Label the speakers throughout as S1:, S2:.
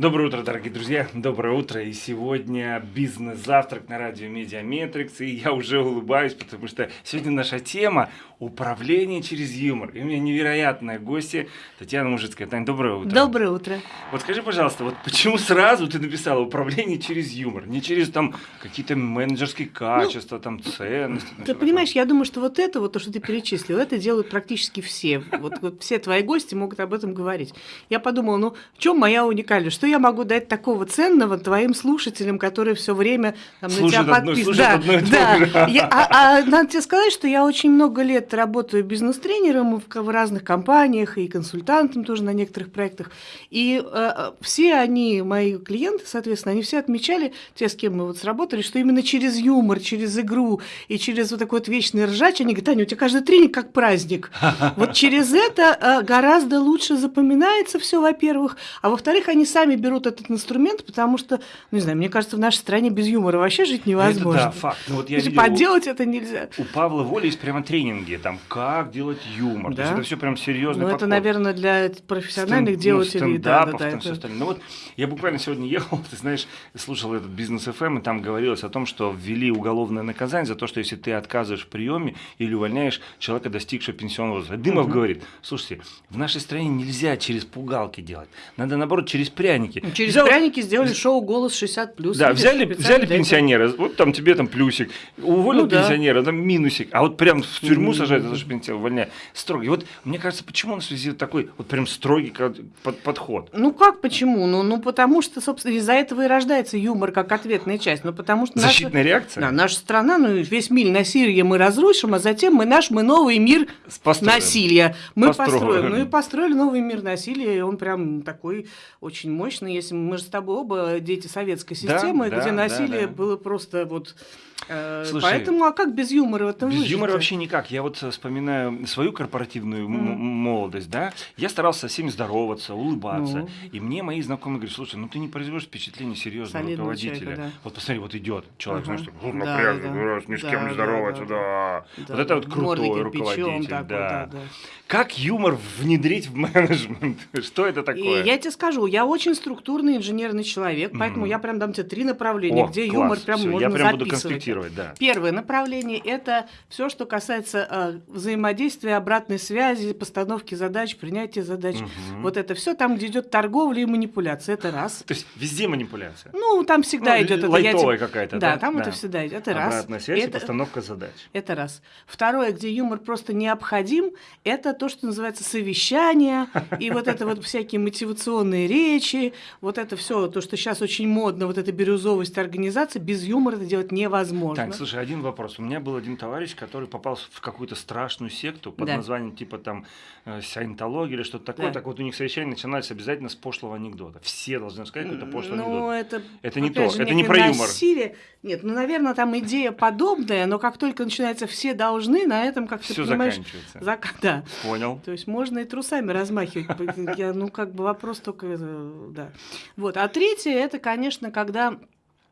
S1: Доброе утро, дорогие друзья. Доброе утро. И сегодня бизнес-завтрак на радио Mediametrics. И я уже улыбаюсь, потому что сегодня наша тема управление через юмор. И у меня невероятная гостья Татьяна Мужицкая. Таня, доброе утро.
S2: Доброе утро.
S1: Вот скажи, пожалуйста, вот почему сразу ты написала управление через юмор? Не через там какие-то менеджерские качества, ну, там ценности?
S2: Ты понимаешь, я думаю, что вот это, вот то, что ты перечислил, это делают практически все. Вот, вот все твои гости могут об этом говорить. Я подумала, ну, в чем моя уникальность? Что я могу дать такого ценного твоим слушателям, которые все время там,
S1: на тебя подписаны? Да,
S2: да. Я, а, а надо тебе сказать, что я очень много лет работаю бизнес-тренером в, в разных компаниях и консультантом тоже на некоторых проектах. И э, все они, мои клиенты, соответственно, они все отмечали, те, с кем мы вот сработали, что именно через юмор, через игру и через вот такой вот вечный ржач, они говорят, Таня, у тебя каждый тренинг как праздник. Вот через это э, гораздо лучше запоминается все, во-первых, а во-вторых, они сами берут этот инструмент, потому что, ну, не знаю, мне кажется, в нашей стране без юмора вообще жить невозможно. Это,
S1: да, факт. Ну, вот я
S2: видел, Подделать это нельзя.
S1: У Павла Воли есть прямо тренинги, там, как делать юмор. Да? То есть это все прям серьезно.
S2: Ну, это, наверное, для профессиональных Стен, делателей.
S1: Ну, да, да, да, это... все Ну, вот я буквально сегодня ехал, ты знаешь, слушал этот бизнес FM, эм, и там говорилось о том, что ввели уголовное наказание за то, что если ты отказываешь в приеме или увольняешь человека, достигшего пенсионного возраста. Дымов угу. говорит, слушайте, в нашей стране нельзя через пугалки делать. Надо, наоборот, через пряники.
S2: Через Взял... пряники сделали шоу «Голос 60+.»
S1: Да, взяли, взяли пенсионера, вот там тебе там плюсик, уволил ну, пенсионера, да. там минусик, а вот прям в тюрьму сажают за то, что пенсионер увольняет. Строгий. Вот мне кажется, почему на связи такой вот прям строгий под, подход?
S2: Ну как почему? Ну, ну потому что, собственно, из-за этого и рождается юмор как ответная часть. Ну потому что
S1: Защитная
S2: наша,
S1: реакция?
S2: Да, наша страна, ну весь мир насилия мы разрушим, а затем мы наш, мы новый мир построим. насилия. Мы построим. построим. Ну и построили новый мир насилия, и он прям такой очень мощный. Если мы же с тобой оба дети советской системы, да, где да, насилие да, да. было просто вот Слушай, Поэтому, а как без юмора в этом
S1: Без
S2: выжить?
S1: юмора вообще никак. Я вот вспоминаю свою корпоративную mm. молодость, да, я старался со всеми здороваться, улыбаться, ну. и мне мои знакомые говорят, слушай, ну ты не производишь впечатление серьезного Солидного руководителя. Человека, да. Вот посмотри, вот идет человек, ага. знаешь, что напряг, да, да. ни с кем да, не здороваться, да. да. да. Вот это вот крутой руководитель, такой, да. да, да. Как юмор внедрить в менеджмент? Что это такое?
S2: И я тебе скажу, я очень структурный инженерный человек, поэтому mm. я прям дам тебе три направления, О, где класс. юмор прям Всё, можно я прям записывать. Буду
S1: да.
S2: Первое направление – это все, что касается э, взаимодействия, обратной связи, постановки задач, принятия задач. Угу. Вот это все там, где идет торговля и манипуляция. Это раз.
S1: То есть везде манипуляция?
S2: Ну, там всегда ну, идет.
S1: Лайтовая это, какая-то,
S2: да? Да, там да. это всегда идет. Это раз.
S1: Обратная связь это, и постановка задач.
S2: Это раз. Второе, где юмор просто необходим, это то, что называется совещание, и вот это вот всякие мотивационные речи, вот это все, то, что сейчас очень модно, вот эта бирюзовость организации, без юмора это делать невозможно.
S1: Так, слушай, один вопрос. У меня был один товарищ, который попал в какую-то страшную секту под да. названием типа там э, саентология или что-то такое. Да. Так вот у них совещание начинались обязательно с пошлого анекдота. Все должны сказать какой-то пошлый ну, анекдот.
S2: Это,
S1: это не то, же, это не про юмор.
S2: Насилие. Нет, ну, наверное, там идея подобная, но как только начинается все должны, на этом, как
S1: все
S2: ты понимаешь...
S1: заканчивается.
S2: Зак... Да.
S1: Понял.
S2: То есть можно и трусами размахивать. Я, ну, как бы вопрос только... Э, да. Вот. А третье, это, конечно, когда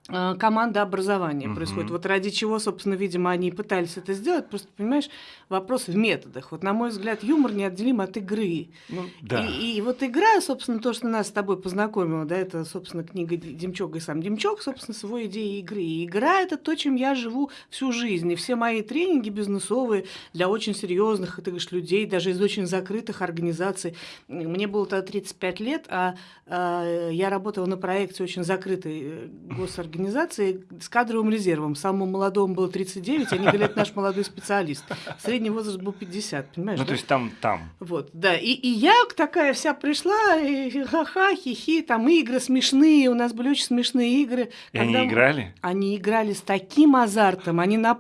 S2: команда образования угу. происходит. Вот ради чего, собственно, видимо, они пытались это сделать. Просто, понимаешь, вопрос в методах. Вот, на мой взгляд, юмор неотделим от игры.
S1: Ну, да.
S2: и, и вот игра, собственно, то, что нас с тобой познакомило, да, это, собственно, книга Демчок и сам Демчок, собственно, с его идеей игры. И игра – это то, чем я живу всю жизнь. И все мои тренинги бизнесовые для очень серьезных, ты говоришь, людей, даже из очень закрытых организаций. Мне было тогда 35 лет, а, а я работала на проекте очень закрытой э, госорганизации организации с кадровым резервом. Самому молодому было 39, они говорят, наш молодой специалист. Средний возраст был 50, понимаешь?
S1: Ну, да? то есть там, там.
S2: Вот, да. И, и я такая вся пришла, и ха-ха, хихи, там игры смешные, у нас были очень смешные игры.
S1: И они играли?
S2: Они играли с таким азартом, они на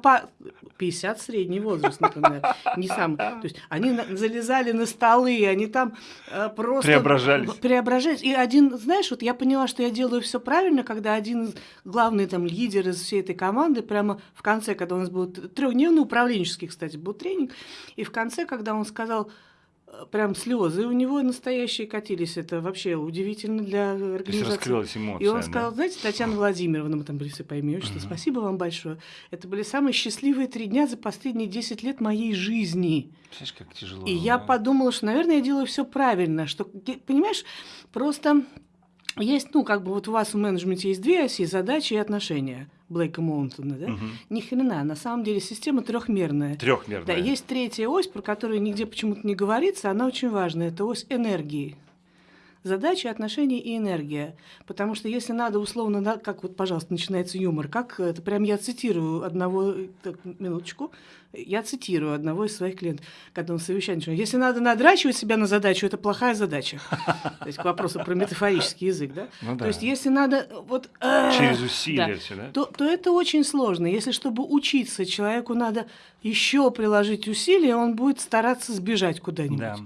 S2: 50 средний возраст, например, не сам. То есть они залезали на столы, они там э, просто
S1: преображались.
S2: преображались. И один, знаешь, вот я поняла, что я делаю все правильно, когда один главный там лидер из всей этой команды прямо в конце, когда у нас был трехдневный управленческий, кстати, был тренинг, и в конце, когда он сказал, прям слезы у него настоящие катились. Это вообще удивительно для организации.
S1: эмоция.
S2: И он сказал, да? знаете, Татьяна Владимировна, мы там были все по имени угу. спасибо вам большое. Это были самые счастливые три дня за последние 10 лет моей жизни.
S1: Представляешь, как тяжело.
S2: И я подумала, что, наверное, я делаю все правильно. Что, понимаешь, просто есть, ну, как бы вот у вас в менеджменте есть две оси, задачи и отношения. Блейка Моунтона, да? Угу. Ни хрена, на самом деле система трехмерная.
S1: Трехмерная.
S2: Да, есть третья ось, про которую нигде почему-то не говорится, она очень важная, это ось энергии задачи, отношения и энергия. Потому что если надо условно, как вот, пожалуйста, начинается юмор, как это прям я цитирую одного, так, минуточку, я цитирую одного из своих клиентов, когда он совещание начал. Если надо надрачивать себя на задачу, это плохая задача. То есть к вопросу про метафорический язык, да? Ну, да. То есть если надо вот...
S1: Э, Через усилия да, все, да?
S2: То, то это очень сложно. Если чтобы учиться, человеку надо еще приложить усилия, он будет стараться сбежать куда-нибудь. Да.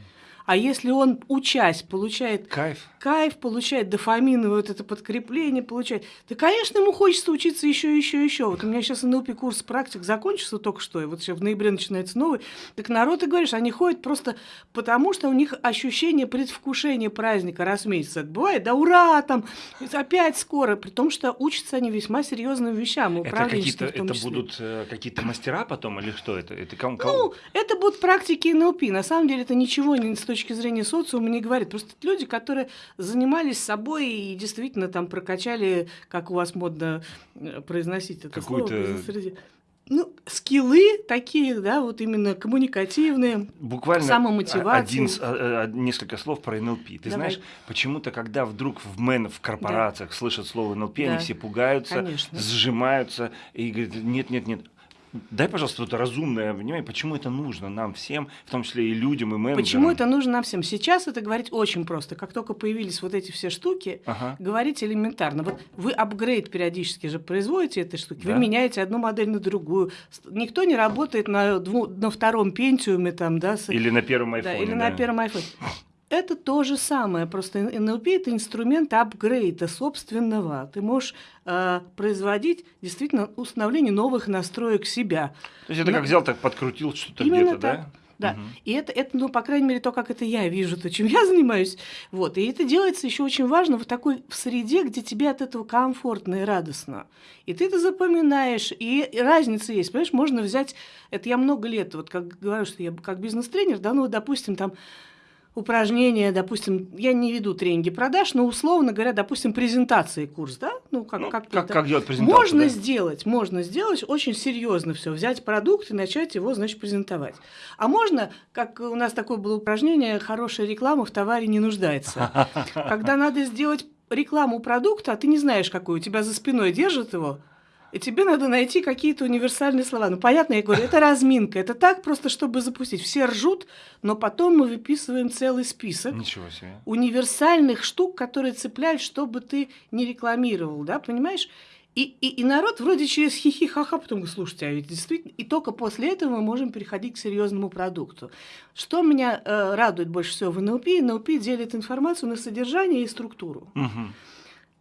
S2: А если он, учась, получает
S1: кайф,
S2: кайф получает дофамин, вот это подкрепление получает, то, конечно, ему хочется учиться еще, еще, еще. Вот у меня сейчас НЛП курс практик закончился только что, и вот сейчас в ноябре начинается новый. Так народ, ты говоришь, они ходят просто потому, что у них ощущение предвкушения праздника раз в месяц. Это бывает, да ура, там, опять скоро, при том, что учатся они весьма серьезным вещам,
S1: Это какие-то, это будут э, какие-то мастера потом, или что это? это кому?
S2: Ну, это будут практики НЛП. На самом деле это ничего не стоит точки зрения социума не говорит. Просто люди, которые занимались собой и действительно там прокачали, как у вас модно э, произносить это слово ну, скиллы такие, да, вот именно коммуникативные,
S1: Буквально
S2: самомотивация.
S1: Один, а, а, несколько слов про НЛП. Ты Давай. знаешь, почему-то, когда вдруг в мен, в корпорациях да. слышат слово НЛП, да. они все пугаются, Конечно. сжимаются и говорят, нет, нет, нет, Дай, пожалуйста, вот разумное внимание, почему это нужно нам всем, в том числе и людям, и менеджерам.
S2: Почему это нужно нам всем? Сейчас это говорить очень просто. Как только появились вот эти все штуки, ага. говорить элементарно. Вот вы апгрейд периодически же производите этой штуки, да? вы меняете одну модель на другую. Никто не работает на, на втором пентиуме там, да? С...
S1: Или на первом айфоне.
S2: Да, или да. на первом айфоне. Это то же самое, просто NLP – это инструмент апгрейда собственного. Ты можешь э, производить действительно установление новых настроек себя.
S1: То есть это Но... как взял, так подкрутил что-то где-то, да?
S2: Да. Угу. И это, это, ну, по крайней мере, то, как это я вижу, то, чем я занимаюсь. Вот. И это делается еще очень важно в такой в среде, где тебе от этого комфортно и радостно. И ты это запоминаешь, и разница есть. Понимаешь, можно взять, это я много лет, вот как говорю, что я как бизнес-тренер, да, ну, допустим, там упражнения, допустим, я не веду тренинги продаж, но условно говоря, допустим, презентации курс, да,
S1: ну как ну, как, как, как делать презентацию?
S2: Можно
S1: да?
S2: сделать, можно сделать очень серьезно все, взять продукт и начать его, значит, презентовать. А можно, как у нас такое было упражнение, хорошая реклама в товаре не нуждается, когда надо сделать рекламу продукта, а ты не знаешь, какой у тебя за спиной держит его, и тебе надо найти какие-то универсальные слова. Ну, понятно, я говорю, это разминка. Это так просто, чтобы запустить. Все ржут, но потом мы выписываем целый список
S1: Ничего себе.
S2: универсальных штук, которые цепляют, чтобы ты не рекламировал, да, понимаешь? И, и, и народ вроде через хихи-ха-ха потом говорит, слушайте, а ведь действительно... И только после этого мы можем переходить к серьезному продукту. Что меня э, радует больше всего в НЛП? НЛП делит информацию на содержание и структуру.
S1: Угу.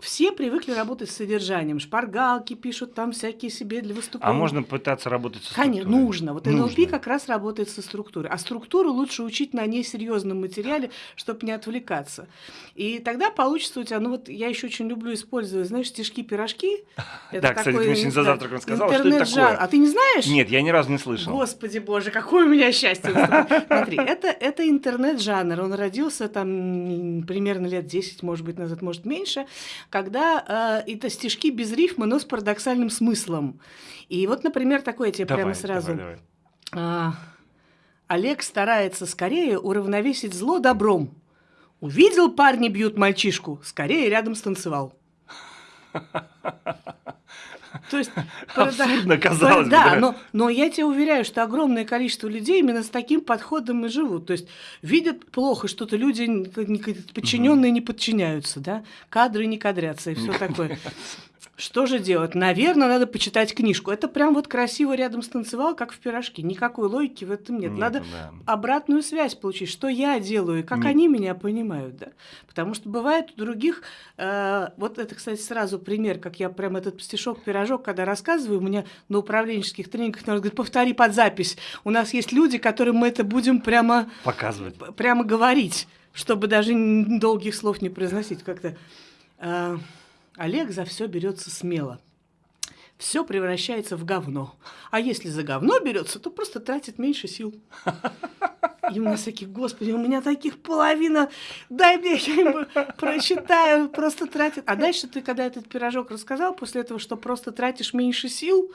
S2: Все привыкли работать с содержанием. Шпаргалки пишут там всякие себе для выступления.
S1: А можно пытаться работать со
S2: структурой? Конечно, нужно. Вот нужно. НЛП как раз работает со структурой. А структуру лучше учить на несерьезном материале, чтобы не отвлекаться. И тогда получится у тебя, ну вот я еще очень люблю использовать, знаешь, стишки-пирожки.
S1: Да, кстати, ты очень за завтраком сказала, что это такое.
S2: А ты не знаешь?
S1: Нет, я ни разу не слышал.
S2: Господи боже, какое у меня счастье. Смотри, это, это интернет-жанр. Он родился там примерно лет 10, может быть, назад, может, меньше когда э, это стишки без рифма, но с парадоксальным смыслом. И вот, например, такое я тебе давай, прямо сразу. Давай, давай. А, Олег старается скорее уравновесить зло добром. Увидел, парни бьют мальчишку, скорее рядом станцевал.
S1: То есть, Абсурдно казалось
S2: да, бы. Да, но, но я тебе уверяю, что огромное количество людей именно с таким подходом и живут. То есть видят плохо что-то, люди подчиненные не подчиняются, да, кадры не кадрятся и все такое. Что же делать? Наверное, надо почитать книжку. Это прям вот красиво рядом станцевал, как в пирожке. Никакой логики в этом нет. нет надо да. обратную связь получить, что я делаю, как нет. они меня понимают. Да? Потому что бывает у других... Э, вот это, кстати, сразу пример, как я прям этот стишок-пирожок, когда рассказываю, у меня на управленческих тренингах народ говорит, повтори под запись. У нас есть люди, которым мы это будем прямо...
S1: Показывать.
S2: Прямо говорить, чтобы даже долгих слов не произносить как-то. Э, Олег за все берется смело. Все превращается в говно. А если за говно берется, то просто тратит меньше сил. И у нас такие, господи, у меня таких половина, дай мне, я ему прочитаю, просто тратит. А дальше ты, когда этот пирожок рассказал, после этого, что просто тратишь меньше сил,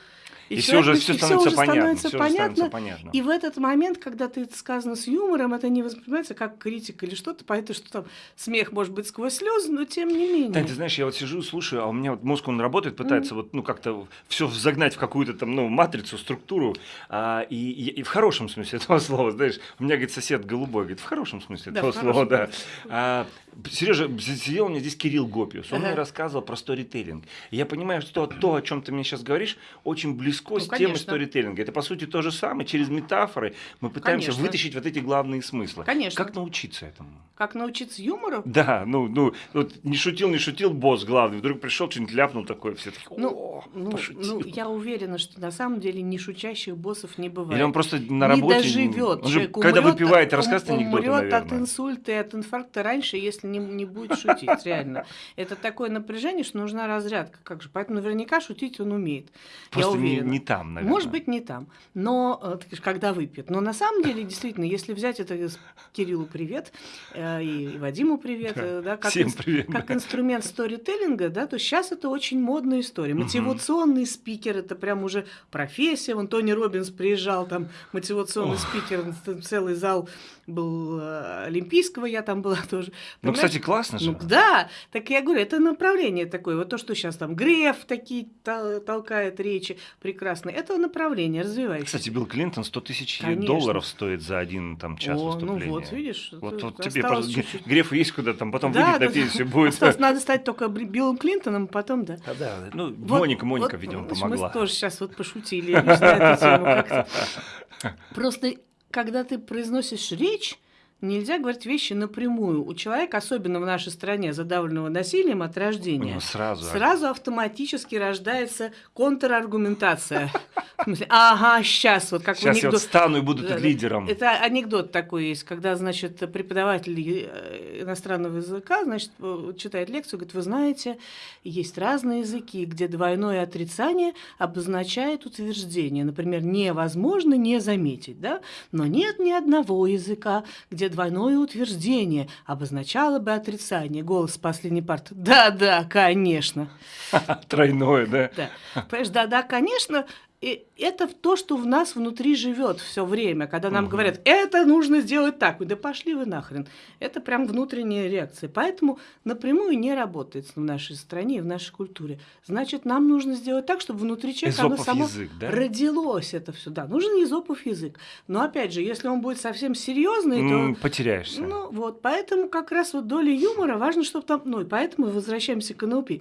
S1: и, и все уже все становится, уже понятно, становится все понятно. Становится понятно.
S2: И в этот момент, когда ты это сказано с юмором, это не воспринимается как критика или что-то, поэтому что там смех может быть сквозь слезы, но тем не менее.
S1: Да, ты знаешь, я вот сижу, слушаю, а у меня вот мозг он работает, пытается mm. вот ну как-то все загнать в какую-то там ну матрицу, структуру, а, и, и, и в хорошем смысле этого слова, знаешь, у меня говорит сосед голубой, говорит в хорошем смысле да, этого слова, да. А, Сережа, сидел у меня здесь Кирилл Гопиус, он ага. мне рассказывал про сторителлинг. Я понимаю, что то, о чем ты мне сейчас говоришь, очень близко ну, с конечно. темой сторителлинга. Это, по сути, то же самое. Через метафоры мы пытаемся конечно. вытащить вот эти главные смыслы.
S2: Конечно.
S1: Как научиться этому?
S2: Как научиться юмору?
S1: Да, ну, ну, вот не шутил, не шутил босс главный, вдруг пришел, что-нибудь ляпнул такое, все такие,
S2: ну, ну, ну, я уверена, что на самом деле не шутящих боссов не бывает.
S1: Или он просто на работе...
S2: Не доживет.
S1: Он же, когда умрет, выпивает, рассказывает анекдоты,
S2: умрет от инсульта и от инфаркта раньше, если не, не будет шутить, реально. Это такое напряжение, что нужна разрядка. Как же? Поэтому наверняка шутить он умеет.
S1: Просто
S2: я уверена.
S1: Не, не там, наверное.
S2: Может быть, не там. Но э, когда выпьет. Но на самом деле, действительно, если взять это Кириллу привет э, и Вадиму привет, э, да, как,
S1: Всем привет,
S2: как инструмент сторителлинга, да, то сейчас это очень модная история. Мотивационный спикер это прям уже профессия. Вон Тони Робинс приезжал, там мотивационный спикер, целый зал был олимпийского, я там была тоже.
S1: Ну, кстати, классно же.
S2: Ну, да, так я говорю, это направление такое. Вот то, что сейчас там Греф такие толкает речи прекрасные, это направление развивающееся.
S1: Кстати, Билл Клинтон 100 тысяч долларов стоит за один там час О, выступления.
S2: ну вот, видишь.
S1: Вот, вот тебе просто чуть-чуть. Грефу есть куда там, потом да, выйдет да, на пенсию будет.
S2: Осталось, надо стать только Биллом Клинтоном, потом, да.
S1: А, да, ну, вот, Моника, Моника, вот, видимо, помогла.
S2: Мы тоже сейчас вот пошутили на эту тему как-то. Просто, когда ты произносишь речь, Нельзя говорить вещи напрямую. У человека, особенно в нашей стране, задавленного насилием от рождения,
S1: ну, сразу.
S2: сразу автоматически рождается контраргументация. Ага, сейчас вот как
S1: сейчас анекдот. я вот стану и буду тут лидером.
S2: Это анекдот такой есть, когда, значит, преподаватель э, иностранного языка, значит, э, читает лекцию, говорит, вы знаете, есть разные языки, где двойное отрицание обозначает утверждение. Например, невозможно не заметить, да? Но нет ни одного языка, где двойное утверждение обозначало бы отрицание. Голос с последней парты. Да-да, конечно.
S1: Тройное, да?
S2: Да. Понимаешь, да-да, конечно, и это то, что в нас внутри живет все время, когда нам угу. говорят, это нужно сделать так, да пошли вы нахрен. Это прям внутренняя реакция. Поэтому напрямую не работает в нашей стране и в нашей культуре. Значит, нам нужно сделать так, чтобы внутри человека оно само
S1: язык, да?
S2: родилось это все. Да, нужен изопов язык. Но опять же, если он будет совсем серьезный,
S1: mm, то... Потеряешься.
S2: Ну вот, поэтому как раз вот доля юмора важно, чтобы там... Ну и поэтому возвращаемся к НЛП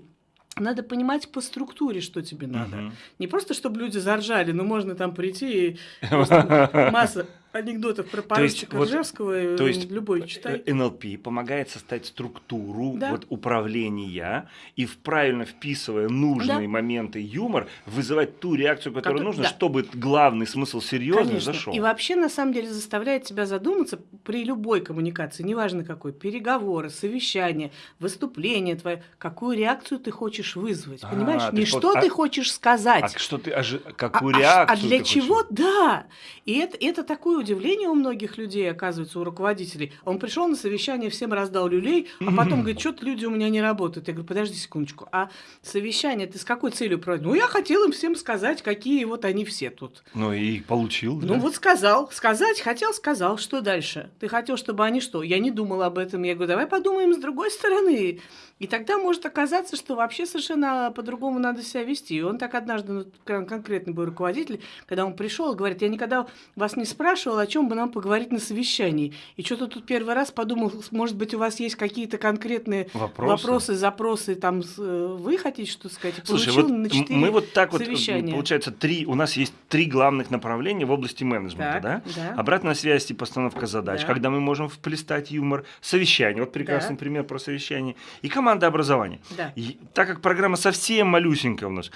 S2: надо понимать по структуре, что тебе надо. Угу. Не просто, чтобы люди заржали, но можно там прийти и масса анекдотов про поручика вот, Ржевского,
S1: то есть
S2: любой читай.
S1: Э, НЛП помогает составить структуру да. вот, управления и в правильно вписывая нужные да. моменты юмор, вызывать ту реакцию, которая как, нужна, да. чтобы главный смысл серьезный зашел.
S2: И вообще, на самом деле, заставляет тебя задуматься при любой коммуникации, неважно какой, переговоры, совещания, выступление твое, какую реакцию ты хочешь вызвать, а, понимаешь? Не что вот, ты а, хочешь сказать. А
S1: что ты, ожи... какую а, реакцию
S2: А для чего? Хочешь? Да. И это, это такое удивление у многих людей, оказывается, у руководителей. Он пришел на совещание, всем раздал люлей, а потом говорит, что-то люди у меня не работают. Я говорю, подожди секундочку, а совещание ты с какой целью проводил? Ну, я хотел им всем сказать, какие вот они все тут.
S1: Ну, и получил,
S2: да? Ну, вот сказал. Сказать хотел, сказал. Что дальше? Ты хотел, чтобы они что? Я не думал об этом. Я говорю, давай подумаем с другой стороны. И тогда может оказаться, что вообще совершенно по-другому надо себя вести. И он так однажды, ну, конкретный был руководитель, когда он пришел, говорит, я никогда вас не спрашивал, о чем бы нам поговорить на совещании. И что-то тут первый раз подумал, может быть, у вас есть какие-то конкретные вопросы, вопросы запросы, там, э, вы хотите что сказать?
S1: Слушай, вот на мы вот так вот, получается, три, у нас есть три главных направления в области менеджмента, так, да? да? Обратная связь и постановка задач, да. когда мы можем вплестать юмор, совещание, вот прекрасный да. пример про совещание, и команда образования. Да. И, так как программа совсем малюсенькая у нас,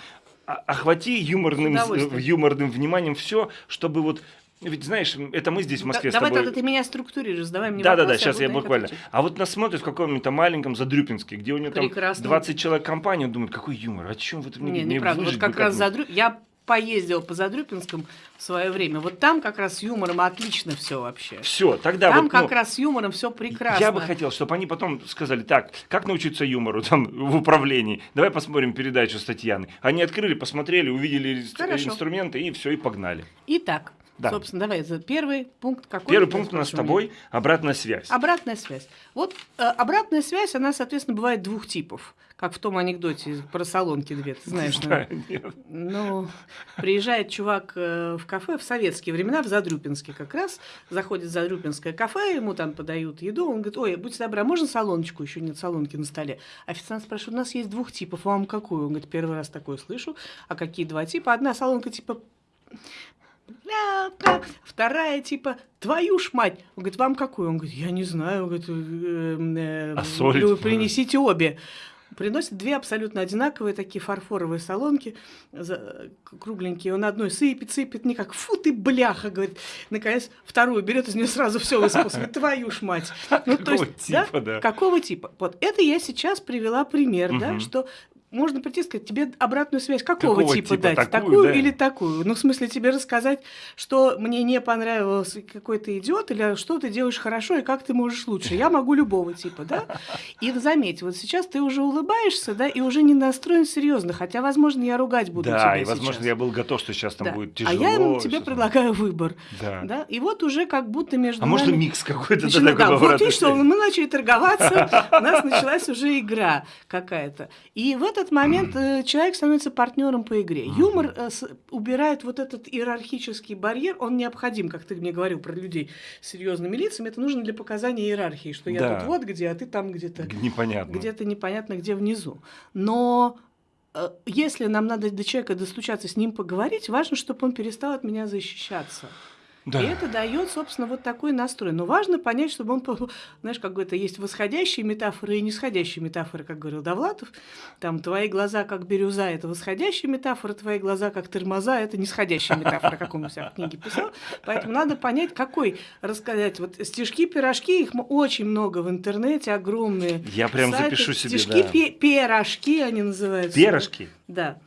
S1: охвати юморным, юморным вниманием все, чтобы вот ведь знаешь, это мы здесь в Москве
S2: да,
S1: с тобой...
S2: Давай тогда ты меня структурируешь, давай мне
S1: Да, да, да, сейчас я буквально. Отвечать. А вот нас смотрят в каком-нибудь маленьком Задрюпинске, где у него Прекрасно. там 20 человек компания, он думает, какой юмор, о чем вы тут
S2: мне Не, неправда, вот как раз Задрю... Я поездила по Задрюпинскому в свое время. Вот там как раз с юмором отлично все вообще.
S1: Все, тогда
S2: Там
S1: вот,
S2: как
S1: ну,
S2: раз с юмором все прекрасно.
S1: Я бы хотел, чтобы они потом сказали, так, как научиться юмору там в управлении? Давай посмотрим передачу с Татьяной. Они открыли, посмотрели, увидели
S2: Хорошо.
S1: инструменты и все, и погнали.
S2: Итак,
S1: Да.
S2: собственно, давай, первый пункт какой?
S1: Первый пункт у нас с тобой – обратная связь.
S2: Обратная связь. Вот э, обратная связь, она, соответственно, бывает двух типов. Как в том анекдоте про салонки две, ты знаешь,
S1: Да, нет.
S2: Ну, приезжает чувак э, в кафе в советские времена, в Задрюпинске как раз, заходит в Задрюпинское кафе, ему там подают еду, он говорит, ой, будьте добры, а можно салоночку? Еще нет салонки на столе. Официант спрашивает, у нас есть двух типов, вам какую? Он говорит, первый раз такое слышу. А какие два типа? Одна салонка типа бля-бля. Вторая типа твою ж мать. Он говорит, вам какую? Он говорит, я не знаю. Он говорит, «Э, э,
S1: А соль?
S2: принесите обе. Приносит две абсолютно одинаковые такие фарфоровые салонки, за- кругленькие. Он одной сыпет, сыпет, никак. Фу ты, бляха, говорит. Наконец, вторую берет, из нее сразу все высыпалось. Говорит, твою ж мать. Ну, то есть, да,
S1: типа, да.
S2: Какого типа? Вот это я сейчас привела пример, да,
S1: Мгм.
S2: что можно прийти и сказать, тебе обратную связь какого,
S1: Какого
S2: типа,
S1: типа?
S2: дать?
S1: Такую,
S2: Такую,
S1: да?
S2: или такую? Ну, в смысле, тебе рассказать, что мне не понравилось, какой ты идиот, или что ты делаешь хорошо, и как ты можешь лучше. Я могу любого типа, да? И заметь, вот сейчас ты уже улыбаешься, да, и уже не настроен серьезно, хотя, возможно, я ругать буду
S1: Да,
S2: тебя
S1: и возможно,
S2: сейчас.
S1: я был готов, что сейчас там
S2: Да.
S1: будет
S2: А
S1: тяжело.
S2: я ему- тебе
S1: сейчас
S2: предлагаю выбор,
S1: Да.
S2: да? И вот уже как будто между
S1: А
S2: нами-
S1: микс какой-то?
S2: Значит,
S1: да,
S2: ну да,
S1: такой
S2: вот видишь, что мы начали торговаться, у нас началась уже игра какая-то. И в этот момент э, человек становится партнером по игре. Юмор э, убирает вот этот иерархический барьер, он необходим, как ты мне говорил про людей с серьезными лицами, это нужно для показания иерархии, что я
S1: Да.
S2: тут вот где, а ты там где-то
S1: Непонятно.
S2: где-то непонятно где внизу. Но э, если нам надо до человека достучаться, с ним поговорить, важно, чтобы он перестал от меня защищаться.
S1: Да.
S2: И это дает, собственно, вот такой настрой. Но важно понять, чтобы он, знаешь, как это есть восходящие метафоры и нисходящие метафоры, как говорил Довлатов. Там твои глаза как бирюза – это восходящая метафора, твои глаза как тормоза – это нисходящая метафора, как он у себя в книге писал. Поэтому надо понять, какой рассказать. Вот стишки, пирожки, их очень много в интернете, огромные.
S1: Я прям
S2: сайты.
S1: запишу себе,
S2: Стишки,
S1: да.
S2: пирожки они называются.
S1: Перышки?
S2: Да.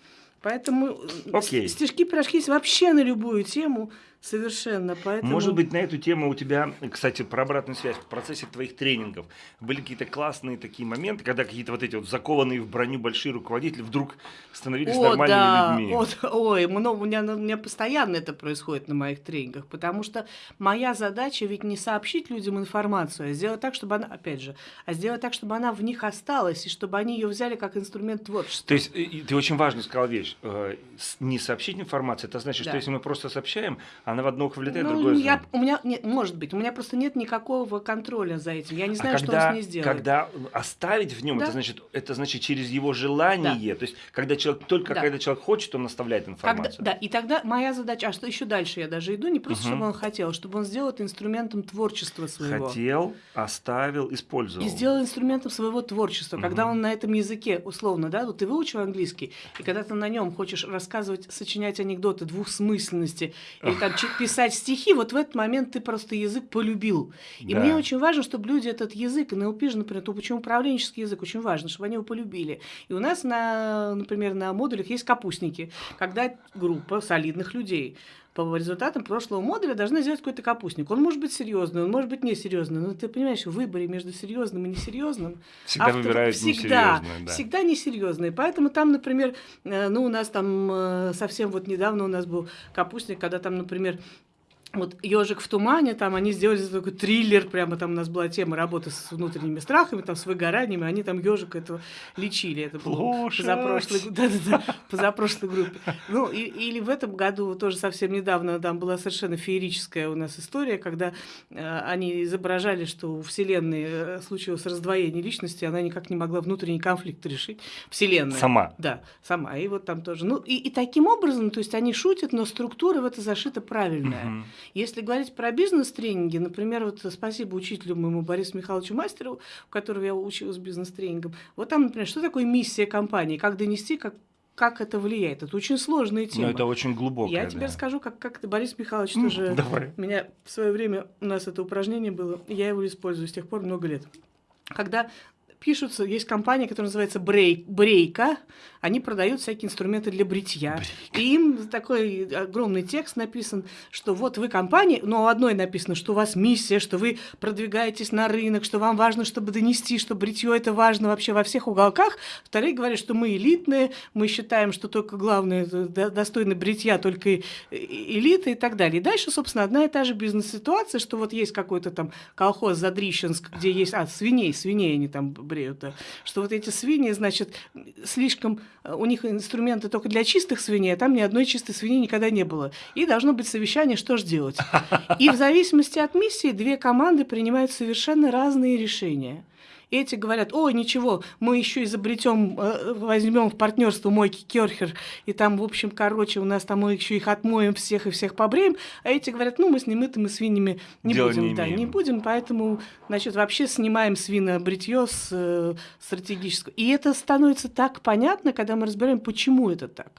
S2: Поэтому э,
S1: Окей.
S2: с- стишки, пирожки есть вообще на любую тему совершенно. Поэтому...
S1: Может быть, на эту тему у тебя, кстати, про обратную связь, в процессе твоих тренингов были какие-то классные такие моменты, когда какие-то вот эти вот закованные в броню большие руководители вдруг становились
S2: О,
S1: нормальными
S2: да.
S1: людьми.
S2: О, да. ой, много, у, меня, у меня постоянно это происходит на моих тренингах, потому что моя задача ведь не сообщить людям информацию, а сделать так, чтобы она, опять же, а сделать так, чтобы она в них осталась, и чтобы они ее взяли как инструмент творчества.
S1: То есть ты очень важно сказал вещь. э, Не сообщить информацию, это значит,
S2: Да.
S1: что если мы просто сообщаем, она в одно ухо влетает, в
S2: Ну,
S1: другое
S2: я, у меня, нет, может быть, у меня просто нет никакого контроля за этим. Я не знаю,
S1: а
S2: что
S1: когда,
S2: он с ней сделает.
S1: когда оставить в нем,
S2: Да.
S1: это значит, это значит через его желание. То есть, когда человек только
S2: Да.
S1: когда человек хочет, он оставляет
S2: Когда,
S1: информацию.
S2: да, и тогда моя задача, а что еще дальше я даже иду, не просто,
S1: Мгм.
S2: чтобы он хотел, а чтобы он сделал это инструментом творчества своего.
S1: Хотел, оставил, использовал.
S2: И сделал инструментом своего творчества. Когда
S1: Мгм.
S2: он на этом языке, условно, да, вот ты выучил английский, и когда ты на нем хочешь рассказывать, сочинять анекдоты двухсмысленности, или там писать стихи, вот в этот момент ты просто язык полюбил. И
S1: Да.
S2: мне очень важно, чтобы люди этот язык, НЛП же, например, то почему управленческий язык очень важно, чтобы они его полюбили. И у нас, на, например, на модулях есть капустники, когда группа солидных людей по результатам прошлого модуля должны сделать какой-то капустник. Он может быть серьезный, он может быть несерьезный, но ты понимаешь, в выборе между серьезным и несерьезным
S1: Всегда
S2: автор
S1: выбирают
S2: всегда,
S1: несерьезное, да.
S2: всегда несерьезные. Поэтому там, например, э, ну у нас там э, совсем вот недавно у нас был капустник, когда там, например, вот ежик в тумане, там они сделали такой триллер, прямо там у нас была тема работы с внутренними страхами, там с выгораниями, они там ежика этого лечили. Это было позапрошлой, да, да, да, позапрошлой группе. Ну, и- или в этом году тоже совсем недавно там была совершенно феерическая у нас история, когда э, они изображали, что у Вселенной э, случилось раздвоение личности, она никак не могла внутренний конфликт решить. Вселенная.
S1: Сама.
S2: Да, сама. И вот там тоже. Ну, и, и таким образом, то есть они шутят, но структура в это зашита правильная. Если говорить про бизнес-тренинги, например, вот спасибо учителю моему Борису Михайловичу Мастерову, у которого я училась бизнес-тренингам. Вот там, например, что такое миссия компании, как донести, как, как это влияет. Это очень сложная
S1: Но
S2: тема.
S1: это очень глубокое.
S2: я тебе
S1: да.
S2: расскажу, как, как это Борис Михайлович
S1: М,
S2: тоже...
S1: Давай.
S2: У меня в свое время у нас это упражнение было, я его использую с тех пор много лет. Когда пишутся, есть компания, которая называется Брейк, Брейка, они продают всякие инструменты для бритья. Брейк. И им такой огромный текст написан, что вот вы компания, но у одной написано, что у вас миссия, что вы продвигаетесь на рынок, что вам важно, чтобы донести, что бритье это важно вообще во всех уголках. Вторые говорят, что мы элитные, мы считаем, что только главное, достойно бритья только элита и так далее. И дальше, собственно, одна и та же бизнес-ситуация, что вот есть какой-то там колхоз Задрищенск, где есть, а, свиней, свиней они там бреют, что вот эти свиньи, значит, слишком Э, у них инструменты только для чистых свиней, а там ни одной чистой свиньи никогда не было. И должно быть совещание, что же делать. И в зависимости от миссии две команды принимают совершенно разные решения эти говорят, о, ничего, мы еще изобретем, э, возьмем в партнерство мойки Керхер, и там, в общем, короче, у нас там мы еще их отмоем всех и всех побреем, а эти говорят, ну, мы с немытыми свиньями не Дело будем, не да, не будем, поэтому, значит, вообще снимаем свинобритье с э, стратегического. И это становится так понятно, когда мы разбираем, почему это так.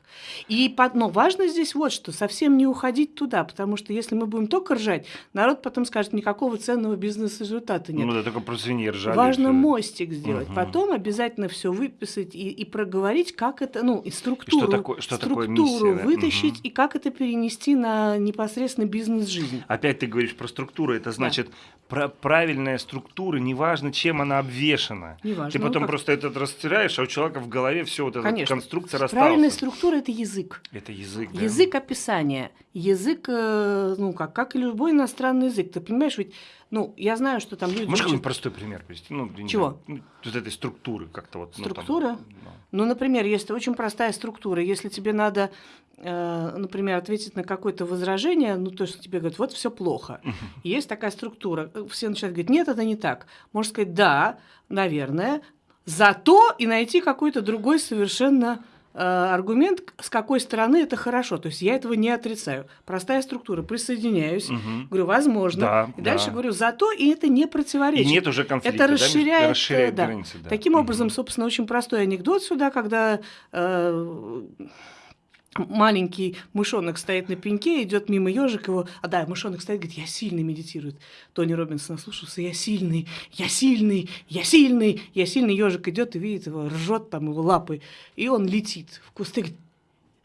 S2: И, но важно здесь вот что, совсем не уходить туда, потому что если мы будем только ржать, народ потом скажет, никакого ценного бизнес-результата нет.
S1: Ну да, только про свиньи ржали.
S2: Важно мостик сделать, угу. потом обязательно все выписать и, и проговорить, как это, ну, и структуру, и что такое, что структуру такое миссия, вытащить угу. и как это перенести на непосредственно бизнес-жизнь.
S1: Опять ты говоришь про структуру, это значит да. правильная структура, неважно, чем она обвешена. Неважно. Ты потом ну, просто этот растираешь, а у человека в голове все вот эта Конечно. конструкция рассталась.
S2: Правильная структура – это язык.
S1: Это язык, да?
S2: Язык описания, язык, э, ну, как, как и любой иностранный язык. Ты понимаешь, ведь ну, я знаю, что там люди...
S1: Можешь какой-нибудь простой пример привести? Ну,
S2: Чего?
S1: Ну, вот этой структуры как-то вот.
S2: Структура? Ну, там, ну. ну, например, есть очень простая структура. Если тебе надо, э, например, ответить на какое-то возражение, ну, то, есть тебе говорят, вот все плохо. есть такая структура. Все начинают говорить, нет, это не так. Можно сказать, да, наверное, зато и найти какой-то другой совершенно аргумент, с какой стороны это хорошо. То есть я этого не отрицаю. Простая структура. Присоединяюсь. Угу. Говорю, возможно. Да, и да. дальше говорю, зато и это не противоречит.
S1: И нет уже конфликта.
S2: Это расширяет,
S1: да? расширяет да. границы.
S2: Да. Таким угу. образом, собственно, очень простой анекдот сюда, когда э, маленький мышонок стоит на пеньке, идет мимо ежик его, а да, мышонок стоит, говорит, я сильный медитирует. Тони Робинсон слушался, я сильный, я сильный, я сильный, я сильный. Ежик идет и видит его, ржет там его лапы, и он летит в кусты, говорит,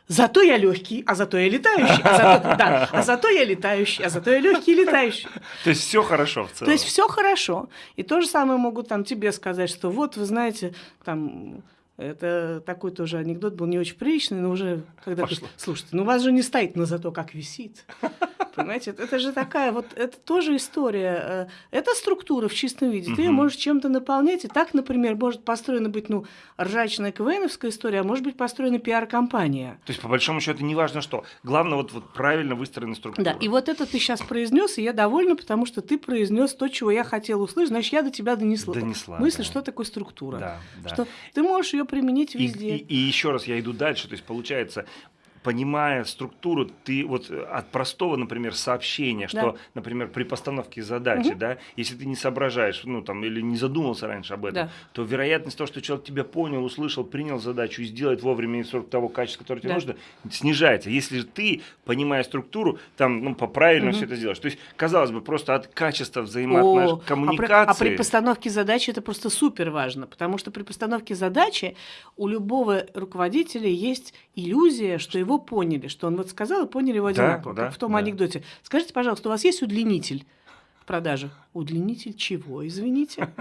S2: Зато я легкий, а зато я летающий, а зато, да, а зато я летающий, а зато я легкий и летающий.
S1: То есть все хорошо в целом.
S2: То есть все хорошо. И то же самое могут там тебе сказать, что вот вы знаете, там это такой тоже анекдот был не очень приличный, но уже когда Пошло. ты... Слушайте, ну у вас же не стоит, но зато как висит. Понимаете, это же такая вот, это тоже история. Э, это структура в чистом виде. Ты ее можешь чем-то наполнять. И так, например, может построена быть, ну, ржачная КВНовская история, а может быть построена пиар-компания.
S1: То есть, по большому счету, не важно что. Главное, вот, вот правильно выстроена структура.
S2: Да, и вот это ты сейчас произнес, и я довольна, потому что ты произнес то, чего я хотела услышать, значит, я до тебя донесла.
S1: Донесла.
S2: Мысль,
S1: да.
S2: что такое структура.
S1: Да, да.
S2: Что ты можешь ее применить везде.
S1: И, и, и еще раз я иду дальше. То есть, получается, понимая структуру, ты вот э, от простого, например, сообщения, что, да. например, при постановке задачи, угу. да, если ты не соображаешь, ну там, или не задумался раньше об этом, да. то вероятность того, что человек тебя понял, услышал, принял задачу и сделает вовремя инструкт того качества, которое тебе да. нужно, снижается. Если ты, понимая структуру, там, ну, по-правильно угу. все это сделаешь. То есть, казалось бы, просто от качества взаимоотношений, коммуникации. А
S2: при, а при постановке задачи это просто супер важно, потому что при постановке задачи у любого руководителя есть иллюзия, что его поняли, что он вот сказал, и поняли его одинаково, да, как в том да. анекдоте. Скажите, пожалуйста, у вас есть удлинитель в продаже? Удлинитель чего, извините?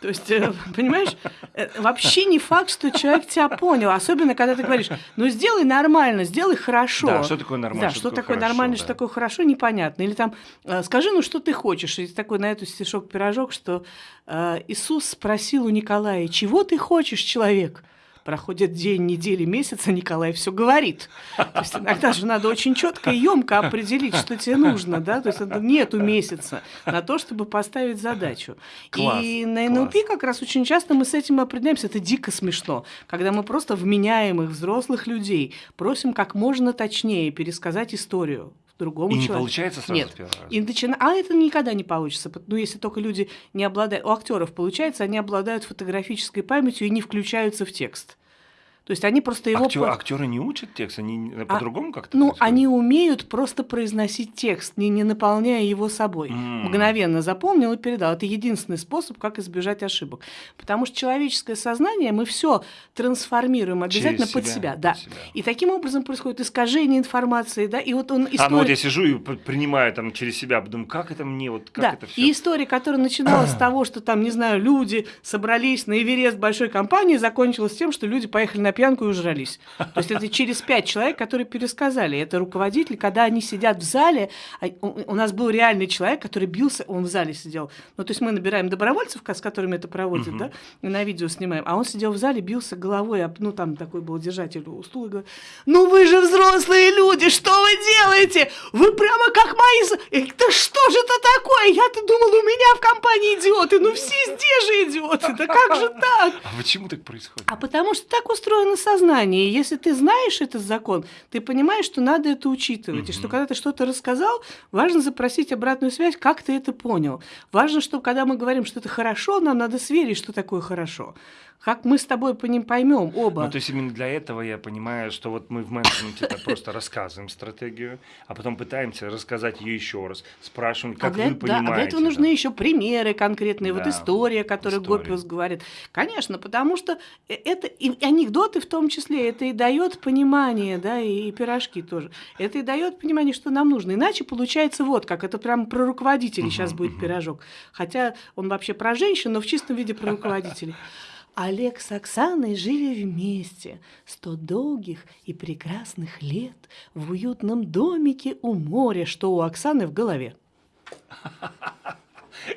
S2: То есть, э, понимаешь, э, вообще не факт, что человек тебя понял, особенно когда ты говоришь, ну сделай нормально, сделай хорошо.
S1: Да, что такое нормально?
S2: Да, что, что такое хорошо, нормально, да. что такое хорошо, непонятно. Или там, э, скажи, ну что ты хочешь? И такой на эту стишок-пирожок, что Иисус спросил у Николая, чего ты хочешь, человек? Проходит день, недели, месяц, а Николай все говорит. То есть иногда же надо очень четко и емко определить, что тебе нужно, да, то есть нету месяца на то, чтобы поставить задачу. Класс, и на НЛП класс. как раз очень часто мы с этим определяемся, это дико смешно, когда мы просто вменяемых взрослых людей просим как можно точнее пересказать историю другому и человеку.
S1: Не получается сразу
S2: Нет. И начина... А это никогда не получится. Ну, если только люди не обладают... У актеров получается, они обладают фотографической памятью и не включаются в текст. То есть они просто его...
S1: Актер, актеры не учат текст, они а, по-другому как-то
S2: Ну, происходит? они умеют просто произносить текст, не, не наполняя его собой. Mm. Мгновенно запомнил и передал. Это единственный способ, как избежать ошибок. Потому что человеческое сознание, мы все трансформируем обязательно Через под себя, себя. Да. Под себя. И таким образом происходит искажение информации, да, и вот он...
S1: История... А, ну вот я сижу и принимаю там через себя, думаю, как это мне, вот как
S2: да.
S1: это все.
S2: И история, которая начиналась с того, что там, не знаю, люди собрались на Эверест большой компании, закончилась тем, что люди поехали на пьянку и ужрались. То есть это через пять человек, которые пересказали. Это руководители, когда они сидят в зале, а, у нас был реальный человек, который бился, он в зале сидел. Ну, то есть мы набираем добровольцев, с которыми это проводят, да, и на видео снимаем, а он сидел в зале, бился головой, ну, там такой был держатель у стула, и говорит, ну вы же взрослые люди, что вы делаете? Вы прямо как мои... Да что же это такое? Я-то думал, у меня в компании идиоты, ну все здесь же идиоты, да как же так?
S1: А почему так происходит?
S2: А потому что так устроено сознание. И если ты знаешь этот закон, ты понимаешь, что надо это учитывать. Угу. И что когда ты что-то рассказал, важно запросить обратную связь, как ты это понял. Важно, что когда мы говорим, что это хорошо, нам надо сверить, что такое хорошо. Как мы с тобой по ним поймем оба?
S1: Ну, то есть именно для этого я понимаю, что вот мы в менеджменте просто рассказываем стратегию, а потом пытаемся рассказать ее еще раз, спрашиваем, как
S2: а для,
S1: вы понимаете.
S2: А для этого нужны еще примеры конкретные, да, вот история, которую. Гопиус говорит. Конечно, потому что э, это и анекдоты в том числе, это и дает понимание, да, и, и пирожки тоже. Это и дает понимание, что нам нужно. Иначе получается вот как, это прям про руководителей сейчас будет пирожок. Хотя он вообще про женщин, но в чистом виде про руководителей. Олег с Оксаной жили вместе сто долгих и прекрасных лет в уютном домике у моря, что у Оксаны в голове.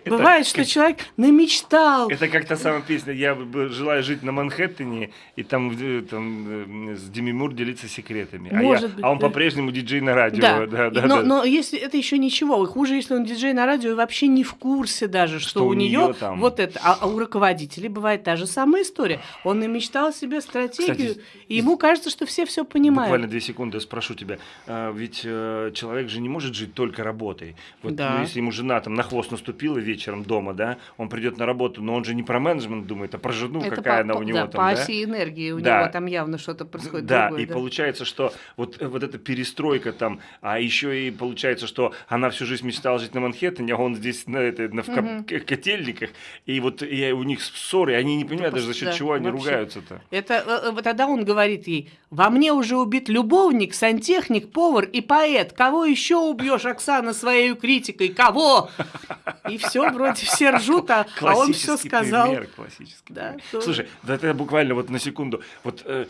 S2: Бывает, что человек намечтал.
S1: Это как та самая песня «Я желаю жить на Манхэттене» и там, э, э, с Деми Мур делиться секретами. А, а он по-прежнему диджей на радио.
S2: Да, но, если это еще ничего. Хуже, если он диджей на радио и вообще не в курсе даже, что, у, нее вот это. А, а у руководителей бывает та же самая история. Он намечтал себе стратегию, и ему кажется, что все все понимают.
S1: Буквально две секунды спрошу тебя. А, ведь э, человек же не может жить только работой. Вот ну, если ему жена там на хвост наступила вечером дома, да, он придет на работу, но он же не про менеджмент думает, а про жену, Это какая по, она у него
S2: да,
S1: там,
S2: по
S1: да?
S2: оси энергии у да. него там явно что-то происходит
S1: Да,
S2: другое,
S1: и да. получается, что вот, вот эта перестройка там, а еще и получается, что она всю жизнь мечтала жить на Манхэттене, а он здесь на, это, на, в угу. котельниках, и вот и у них ссоры, они не понимают даже за счет да, чего они ругаются-то.
S2: Это э, э, тогда он говорит ей, во мне уже убит любовник, сантехник, повар и поэт, кого еще убьешь, Оксана, своей критикой, кого? И все вроде все ржут, а, а он все сказал.
S1: Пример, классический да, пример. То... Слушай, да это буквально вот на секунду. Вот э,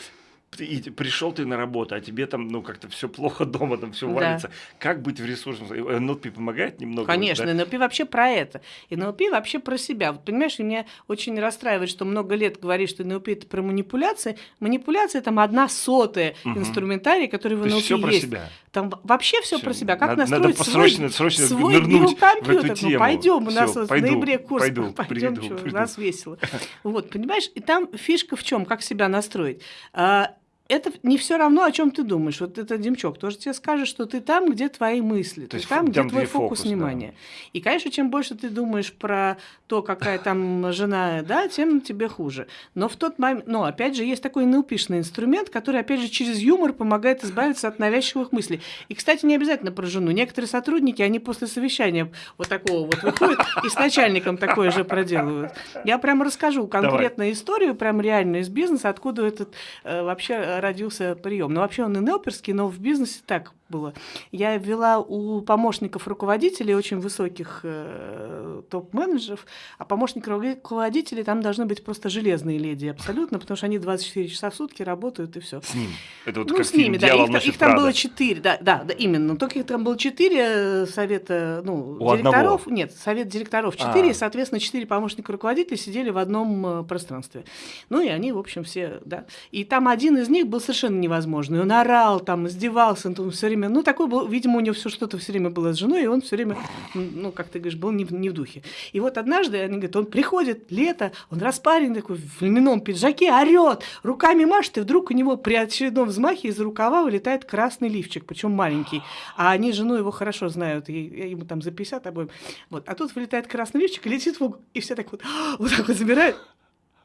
S1: и пришел ты на работу, а тебе там, ну, как-то все плохо дома, там все валится. Да. Как быть в ресурсном? НЛП помогает немного?
S2: Конечно, вот, да? НЛП вообще про это. И НЛП вообще про себя. Вот, понимаешь, меня очень расстраивает, что много лет говоришь, что НЛП это про манипуляции. Манипуляция там одна сотая угу. инструментарий, который в НЛП есть.
S1: все про себя.
S2: Там вообще все, про себя. Как
S1: надо,
S2: настроить
S1: надо срочно,
S2: свой,
S1: срочно
S2: свой
S1: нырнуть в эту
S2: ну,
S1: тему.
S2: Ну, пойдем, у нас
S1: все,
S2: вот
S1: пойду,
S2: в ноябре курс.
S1: Пойду,
S2: пойдем,
S1: приду,
S2: что,
S1: приду.
S2: у нас весело. Вот, понимаешь, и там фишка в чем, как себя настроить. А, это не все равно, о чем ты думаешь. Вот это Демчок тоже тебе скажет, что ты там, где твои мысли,
S1: то
S2: ты там, где твой фокус, фокус внимания. Да. И, конечно, чем больше ты думаешь про то, какая там жена, да, тем тебе хуже. Но в тот момент, но опять же, есть такой НЛПшный инструмент, который, опять же, через юмор помогает избавиться от навязчивых мыслей. И, кстати, не обязательно про жену. Некоторые сотрудники, они после совещания вот такого вот выходят и с начальником такое же проделывают. Я прямо расскажу конкретную историю, прям реально из бизнеса, откуда этот э, вообще родился прием. Ну, вообще он и нелперский, но в бизнесе так было. Я вела у помощников руководителей очень высоких э, топ-менеджеров, а помощники руководителей там должны быть просто железные леди абсолютно, потому что они 24 часа в сутки работают и все.
S1: С ним. Это вот
S2: ну,
S1: как
S2: с ними, да. Их, их там
S1: Прада.
S2: было четыре, да, да, да, именно. Только их там было четыре э, совета, ну, у директоров. Одного. Нет, совет директоров четыре, а. и, соответственно, четыре помощника руководителей сидели в одном э, пространстве. Ну, и они, в общем, все, да. И там один из них был совершенно невозможный. Он орал, там, издевался, он все время время, ну, такой был, видимо, у него все что-то все время было с женой, и он все время, ну, как ты говоришь, был не, не в духе. И вот однажды, они говорят, он приходит, лето, он распарен такой, в льняном пиджаке, орет, руками машет, и вдруг у него при очередном взмахе из рукава вылетает красный лифчик, причем маленький. А они жену его хорошо знают, и, ему там за 50 обоим. Вот. А тут вылетает красный лифчик и летит в угол, и все так вот, вот так вот забирают.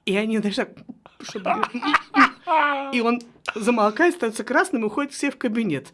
S2: И они даже так, чтобы И он замолкает, становится красным и уходит все в кабинет.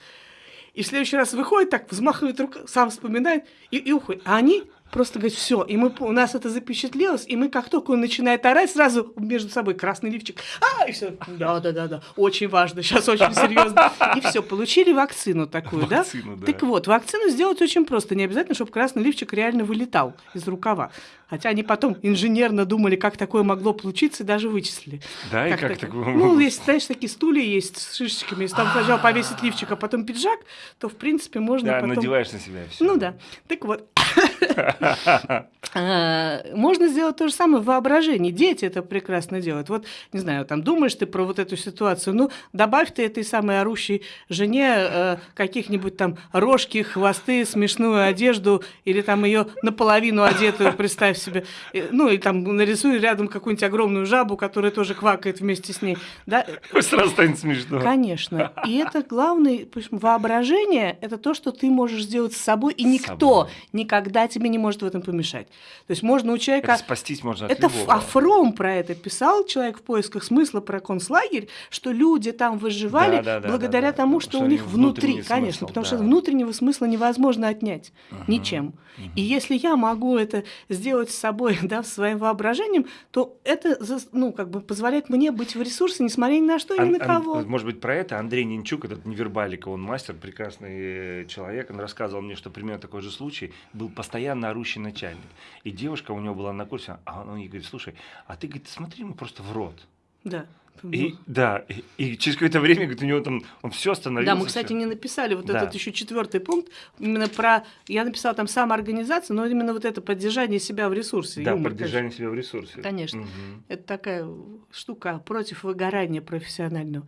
S2: И в следующий раз выходит, так взмахивает рукой, сам вспоминает и, и уходит. А они просто говорит, все, и мы, у нас это запечатлелось, и мы как только он начинает орать, сразу между собой красный лифчик, а, и все, да, да, да, да, очень важно, сейчас очень серьезно. И все, получили вакцину такую, вакцину, да? да? Так вот, вакцину сделать очень просто, не обязательно, чтобы красный лифчик реально вылетал из рукава. Хотя они потом инженерно думали, как такое могло получиться, и даже вычислили.
S1: Да, как и как так... такое
S2: Ну, если, знаешь, такие стулья есть с шишечками, если там сначала повесить лифчик, а потом пиджак, то, в принципе, можно
S1: да,
S2: потом...
S1: надеваешь на себя все.
S2: Ну да. Так вот, А, можно сделать то же самое в воображении. Дети это прекрасно делают. Вот, не знаю, там думаешь ты про вот эту ситуацию, ну, добавь ты этой самой орущей жене э, каких-нибудь там рожки, хвосты, смешную одежду, или там ее наполовину одетую, представь себе. Ну, и там нарисуй рядом какую-нибудь огромную жабу, которая тоже квакает вместе с ней. Да?
S1: Сразу станет смешно.
S2: Конечно. И это главное, воображение, это то, что ты можешь сделать с собой, и никто никогда тебе не может в этом помешать. То есть можно у человека...
S1: Это спастись можно от
S2: Это
S1: любого.
S2: Афром про это писал, человек в поисках смысла про концлагерь, что люди там выживали да, да, да, благодаря да, да, тому, что, что у них внутри, смысл, конечно, потому да. что внутреннего смысла невозможно отнять угу, ничем. Угу. И если я могу это сделать с собой, да, своим воображением, то это, ну, как бы позволяет мне быть в ресурсе, несмотря ни на что и ни на кого.
S1: Ан, может быть, про это Андрей Нинчук, этот невербалик, он мастер, прекрасный человек, он рассказывал мне, что примерно такой же случай был постоянно орущий начальник. И девушка у него была на курсе, а он ей говорит, слушай, а ты, говорит, смотри ему просто в рот.
S2: Да.
S1: И, да, и, и через какое-то время, говорит, у него там, он все остановился.
S2: Да, мы, кстати, не написали вот да. этот еще четвертый пункт, именно про, я написала там самоорганизация, но именно вот это поддержание себя в ресурсе.
S1: Да, юмор, поддержание конечно. себя в ресурсе.
S2: Конечно, угу. это такая штука против выгорания профессионального.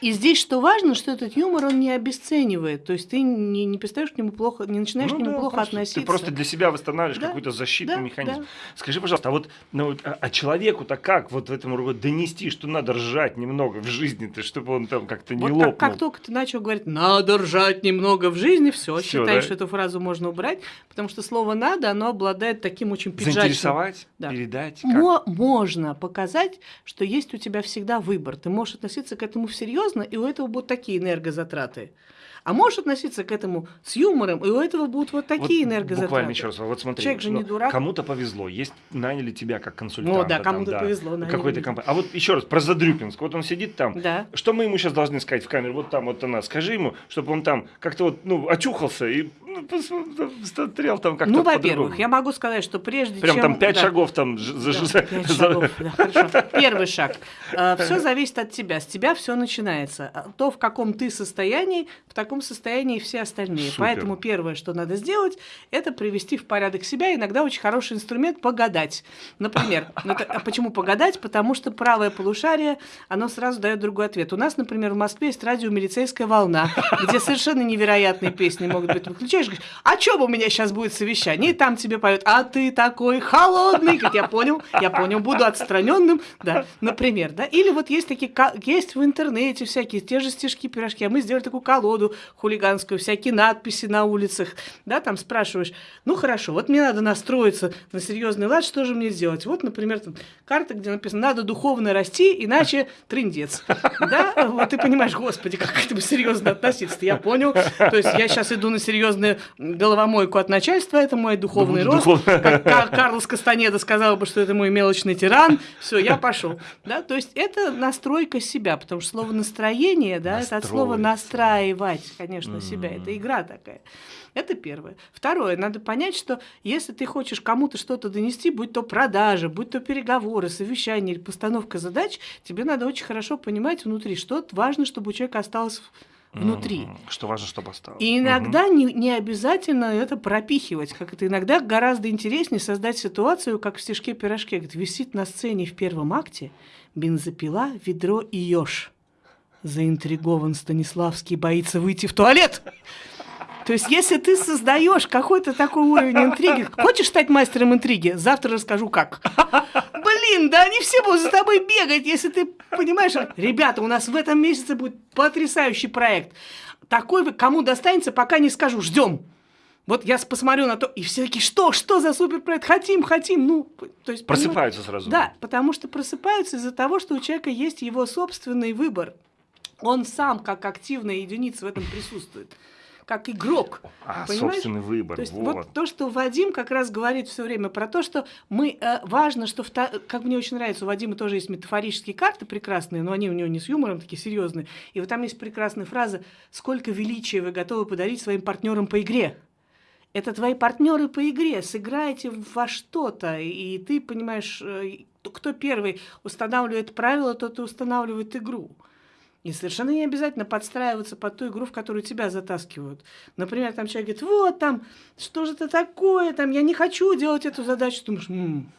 S2: И здесь что важно, что этот юмор он не обесценивает. То есть ты не, не перестаешь к нему плохо, не начинаешь ну, к нему да, плохо
S1: просто,
S2: относиться.
S1: Ты просто для себя восстанавливаешь да, какой-то защитный да, механизм. Да. Скажи, пожалуйста, а вот ну, а, а человеку-то как вот в этом донести, что надо ржать немного в жизни-то, чтобы он там как-то не вот лопнул?
S2: Как, как только ты начал говорить, надо ржать немного в жизни, все, считай, да? что эту фразу можно убрать, потому что слово надо, оно обладает таким очень пиджачным.
S1: Заинтересовать, да. передать. Как?
S2: Мо- можно показать, что есть у тебя всегда выбор. Ты можешь относиться к этому всерьез серьезно, и у этого будут такие энергозатраты. А можешь относиться к этому с юмором, и у этого будут вот такие вот энергозатраты.
S1: Буквально еще раз, вот смотри,
S2: Человек же не дурак.
S1: кому-то повезло, есть наняли тебя как консультанта.
S2: Ну да, кому-то да, повезло.
S1: Какой-то компании. А вот еще раз, про Задрюпинск, вот он сидит там,
S2: да.
S1: что мы ему сейчас должны сказать в камеру, вот там вот она, скажи ему, чтобы он там как-то вот, ну, очухался и ну, смотрел там как-то
S2: Ну, во-первых, я могу сказать, что прежде
S1: Прям
S2: чем...
S1: там пять да. шагов там... Да,
S2: пять шагов, да, хорошо. Первый шаг. А, все зависит от тебя. С тебя все начинается. А то, в каком ты состоянии, в таком состоянии все остальные. Супер. Поэтому первое, что надо сделать, это привести в порядок себя. Иногда очень хороший инструмент – погадать. Например, а почему погадать? Потому что правое полушарие, оно сразу дает другой ответ. У нас, например, в Москве есть радио «Милицейская волна», где совершенно невероятные песни могут быть. Выключаешь, говоришь, а что у меня сейчас будет совещание? И там тебе поют, а ты такой холодный. Говорит, я понял, я понял, буду отстраненным, да, например, да. Или вот есть такие, есть в интернете всякие те же стишки, пирожки, а мы сделали такую колоду хулиганскую, всякие надписи на улицах, да, там спрашиваешь, ну хорошо, вот мне надо настроиться на серьезный лад, что же мне сделать? Вот, например, там карта, где написано, надо духовно расти, иначе трындец, да, вот ты понимаешь, господи, как к этому серьезно относиться я понял, то есть я сейчас иду на серьезную головомойку от начальства, это мой духовный рост, как Карлос Кастанеда сказал бы, что это мой мелочный тиран, все, я пошел, да, то есть это настройка себя, потому что слово настроение, да, это от слова настраивать, конечно, mm-hmm. себя, это игра такая. Это первое. Второе, надо понять, что если ты хочешь кому-то что-то донести, будь то продажа, будь то переговоры, совещание или постановка задач, тебе надо очень хорошо понимать внутри, что важно, чтобы у человека осталось внутри.
S1: Что важно, чтобы осталось.
S2: И иногда угу. не, не обязательно это пропихивать, как это иногда гораздо интереснее создать ситуацию, как в стишке-пирожке, где висит на сцене в первом акте бензопила, ведро и еж. Заинтригован Станиславский боится выйти в туалет. То есть, если ты создаешь какой-то такой уровень интриги, хочешь стать мастером интриги, завтра расскажу как. Блин, да они все будут за тобой бегать, если ты понимаешь. Ребята, у нас в этом месяце будет потрясающий проект. Такой, кому достанется, пока не скажу, ждем. Вот я посмотрю на то, и все такие, что, что за суперпроект, хотим, хотим, ну,
S1: то есть... Просыпаются понимаешь? сразу.
S2: Да, потому что просыпаются из-за того, что у человека есть его собственный выбор. Он сам, как активная единица в этом присутствует как игрок.
S1: А, понимаешь? собственный выбор.
S2: То есть
S1: вот.
S2: вот то, что Вадим как раз говорит все время про то, что мы э, важно, что в как мне очень нравится, у Вадима тоже есть метафорические карты прекрасные, но они у него не с юмором такие серьезные. И вот там есть прекрасная фраза: "Сколько величия вы готовы подарить своим партнерам по игре?" Это твои партнеры по игре. Сыграйте во что-то, и ты понимаешь, э, кто первый устанавливает правила, тот и устанавливает игру. И совершенно не обязательно подстраиваться под ту игру, в которую тебя затаскивают. Например, там человек говорит, вот там, что же это такое, там, я не хочу делать эту задачу. Ты думаешь, м-м,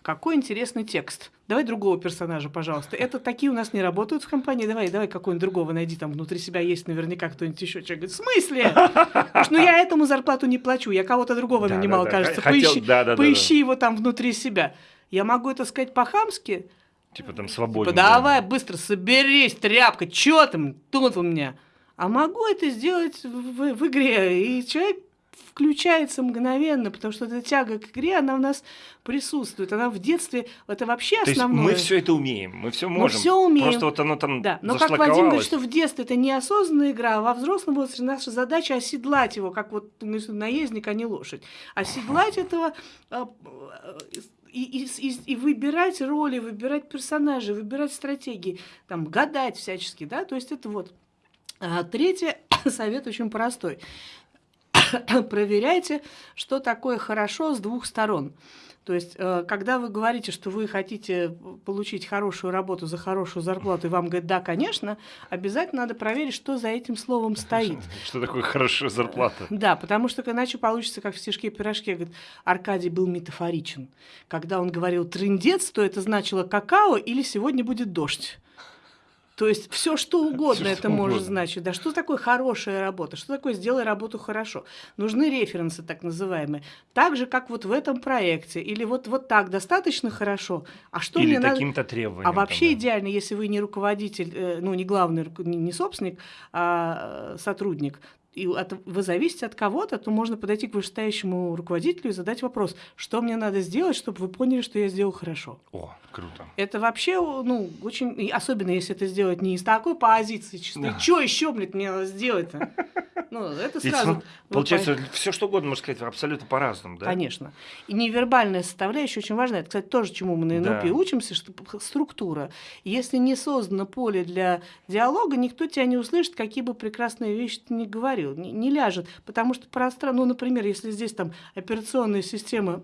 S2: какой интересный текст. Давай другого персонажа, пожалуйста. Это такие у нас не работают в компании. Давай, давай какого-нибудь другого найди. Там внутри себя есть наверняка кто-нибудь еще. Человек говорит, в смысле? Что ну, я этому зарплату не плачу. Я кого-то другого нанимал, кажется. Поищи его там внутри себя. Я могу это сказать по-хамски,
S1: Типа там свободно.
S2: Типа, давай быстро соберись, тряпка, чё там, тут у меня. А могу это сделать в, в игре. И человек включается мгновенно, потому что эта тяга к игре, она у нас присутствует. Она в детстве, это вообще
S1: То
S2: основное.
S1: Есть мы все это умеем, мы все можем.
S2: Мы все умеем.
S1: Просто вот оно там
S2: Да, но как Вадим говорит, что в детстве это неосознанная игра, а во взрослом возрасте наша задача оседлать его, как вот ну, наездник, а не лошадь. Оседлать этого а, и, и, и, выбирать роли, выбирать персонажей, выбирать стратегии, там, гадать всячески, да, то есть это вот. А третий совет очень простой. Проверяйте, что такое хорошо с двух сторон. То есть, э, когда вы говорите, что вы хотите получить хорошую работу за хорошую зарплату, и вам говорят, да, конечно, обязательно надо проверить, что за этим словом стоит.
S1: Что такое хорошая зарплата?
S2: Да, потому что иначе получится, как в стишке-пирожке, говорит, Аркадий был метафоричен. Когда он говорил «трындец», то это значило «какао» или «сегодня будет дождь». То есть все что угодно все, это что может угодно. значить. Да что такое хорошая работа? Что такое сделай работу хорошо? Нужны референсы так называемые. Так же, как вот в этом проекте. Или вот, вот так достаточно хорошо. А что
S1: Или
S2: мне
S1: таким-то
S2: надо...
S1: требованием.
S2: А вообще там, идеально, если вы не руководитель, э, ну не главный, не собственник, а э, сотрудник, и от, вы зависите от кого-то, то можно подойти к вышестоящему руководителю и задать вопрос, что мне надо сделать, чтобы вы поняли, что я сделал хорошо.
S1: О, круто.
S2: Это вообще, ну, очень, особенно если это сделать не из такой позиции, чисто, да. что еще, блядь, мне надо сделать-то? Ну, это сразу...
S1: Получается, все что угодно, можно сказать, абсолютно по-разному, да?
S2: Конечно. И невербальная составляющая очень важна. Это, кстати, тоже, чему мы на НЛП да. учимся, что структура. Если не создано поле для диалога, никто тебя не услышит, какие бы прекрасные вещи ты ни говорил. Не, не ляжет. Потому что пространство, ну, например, если здесь там операционная система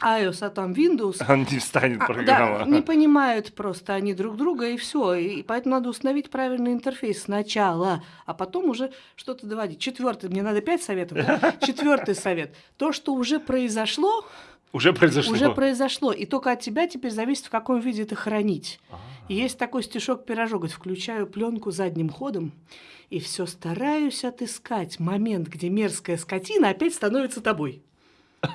S2: iOS, а там Windows.
S1: Он не встанет программа.
S2: А, да, не понимают просто они друг друга, и все. И поэтому надо установить правильный интерфейс сначала, а потом уже что-то доводить. Четвертый, мне надо пять советов. Четвертый совет. То, что уже произошло,
S1: уже произошло.
S2: Уже произошло. И только от тебя теперь зависит, в каком виде это хранить. А-а-а. И есть такой стишок-пирожок. Говорит, включаю пленку задним ходом и все стараюсь отыскать момент, где мерзкая скотина опять становится тобой.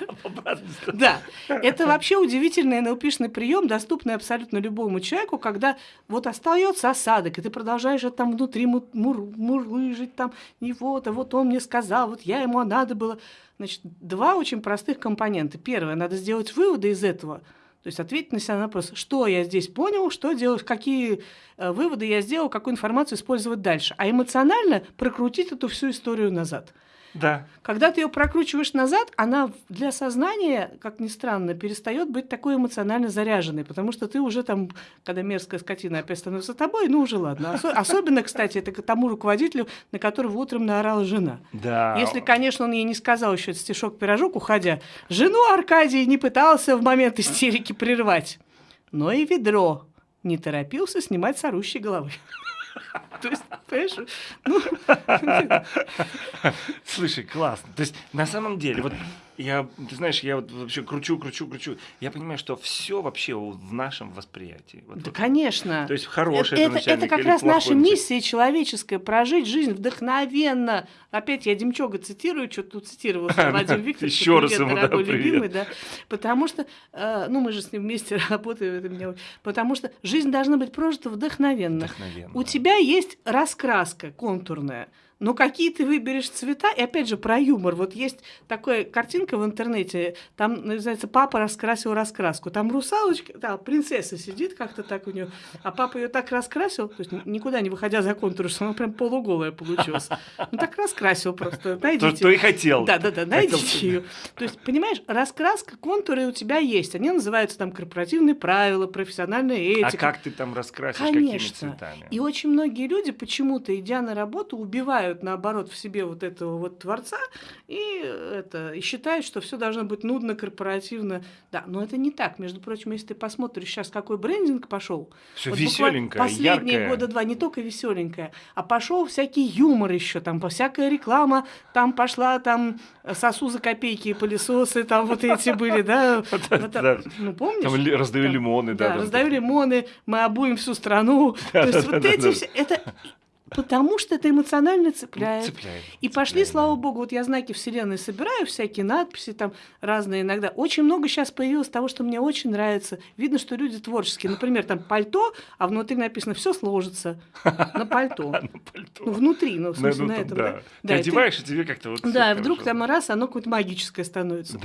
S2: Да, это вообще удивительный НЛПшный прием, доступный абсолютно любому человеку, когда вот остается осадок, и ты продолжаешь это там внутри мур мурлыжить, там, и вот, а вот он мне сказал, вот я ему, а надо было. Значит, два очень простых компонента. Первое, надо сделать выводы из этого. То есть ответить на себя на вопрос, что я здесь понял, что делать, какие э, выводы я сделал, какую информацию использовать дальше. А эмоционально прокрутить эту всю историю назад.
S1: Да.
S2: Когда ты ее прокручиваешь назад, она для сознания, как ни странно, перестает быть такой эмоционально заряженной, потому что ты уже там, когда мерзкая скотина опять становится тобой, ну уже ладно. Осо- особенно, кстати, это к тому руководителю, на которого утром наорала жена.
S1: Да.
S2: Если, конечно, он ей не сказал еще этот стишок-пирожок, уходя, жену Аркадий не пытался в момент истерики прервать, но и ведро не торопился снимать с орущей головы. То есть, понимаешь? Ну...
S1: Слушай, классно. То есть, на самом деле, вот я, ты знаешь, я вот вообще кручу, кручу, кручу. Я понимаю, что все вообще в нашем восприятии. Вот,
S2: да,
S1: вот.
S2: конечно.
S1: То есть хороший
S2: это, это, это как раз наша миссия человеческая прожить жизнь вдохновенно. Опять я Демчога цитирую, что тут цитировал Владимир Викторович.
S1: Еще раз ему, дорогой
S2: да, любимый, да. Потому что, э, ну мы же с ним вместе работаем, это меня, потому что жизнь должна быть прожита вдохновенно.
S1: вдохновенно.
S2: У тебя есть раскраска контурная но какие ты выберешь цвета, и опять же про юмор. Вот есть такая картинка в интернете, там называется «Папа раскрасил раскраску». Там русалочка, да, принцесса сидит как-то так у нее, а папа ее так раскрасил, то есть никуда не выходя за контур, что она прям полуголая получилась. Ну так раскрасил просто, найдите.
S1: То, что и хотел.
S2: Да-да-да, найдите ее. То есть, понимаешь, раскраска, контуры у тебя есть, они называются там корпоративные правила, профессиональная
S1: а этика. А как ты там раскрасишь, Конечно. какими цветами?
S2: И очень многие люди почему-то, идя на работу, убивают убивают, наоборот, в себе вот этого вот творца и, это, и считают, что все должно быть нудно, корпоративно. Да, но это не так. Между прочим, если ты посмотришь сейчас, какой брендинг пошел.
S1: Все вот веселенькое,
S2: Последние
S1: яркое.
S2: года два, не только веселенькое, а пошел всякий юмор еще, там всякая реклама, там пошла там сосу за копейки пылесосы, там вот эти были, да?
S1: Ну, помнишь? Там раздаю лимоны, да.
S2: Да, раздаю лимоны, мы обуем всю страну. То есть вот эти все, это Потому что это эмоционально цепляет. цепляет и пошли, цепляет, слава да. богу, вот я знаки Вселенной собираю, всякие надписи там разные иногда. Очень много сейчас появилось того, что мне очень нравится. Видно, что люди творческие. Например, там пальто, а внутри написано все сложится на пальто. Ну, внутри, ну, в смысле, на этом. Да.
S1: Ты одеваешь, и тебе как-то вот
S2: Да, вдруг там раз оно какое-то магическое становится.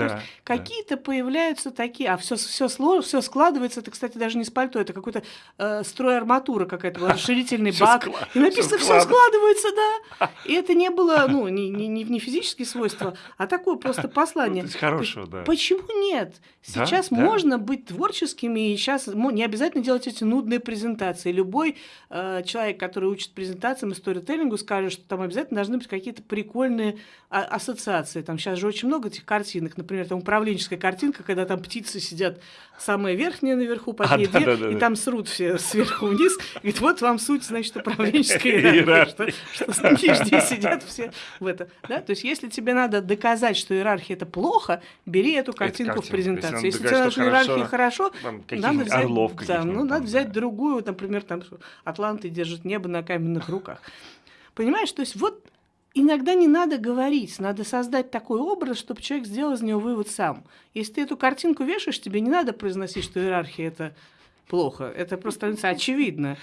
S2: Какие-то появляются такие, а все все все складывается. Это, кстати, даже не с пальто, это какой-то э, строй арматура какая-то, расширительный бак. И написано все складывается, да. И это не было, ну, не, не, не физические свойства, а такое просто послание.
S1: Ну, хорошего, да.
S2: Почему нет? Сейчас да? можно да? быть творческими, и сейчас не обязательно делать эти нудные презентации. Любой э, человек, который учит презентациям и сторителлингу, скажет, что там обязательно должны быть какие-то прикольные а, ассоциации. Там сейчас же очень много этих картинок. Например, там управленческая картинка, когда там птицы сидят самые верхние наверху, под а, ней да, дверь, да, да, и там срут все сверху вниз. Говорит, вот вам суть, значит, управленческой иерархии. Что, что нижние сидят все в это. Да? То есть, если тебе надо доказать, что иерархия это плохо, бери эту картинку в презентацию. Если тебе нужна иерархия хорошо, надо взять,
S1: орлов
S2: да, ну, надо взять другую, например, там Атланты держат небо на каменных руках. Понимаешь, то есть вот иногда не надо говорить, надо создать такой образ, чтобы человек сделал из него вывод сам. Если ты эту картинку вешаешь, тебе не надо произносить, что иерархия это плохо. Это просто становится очевидно.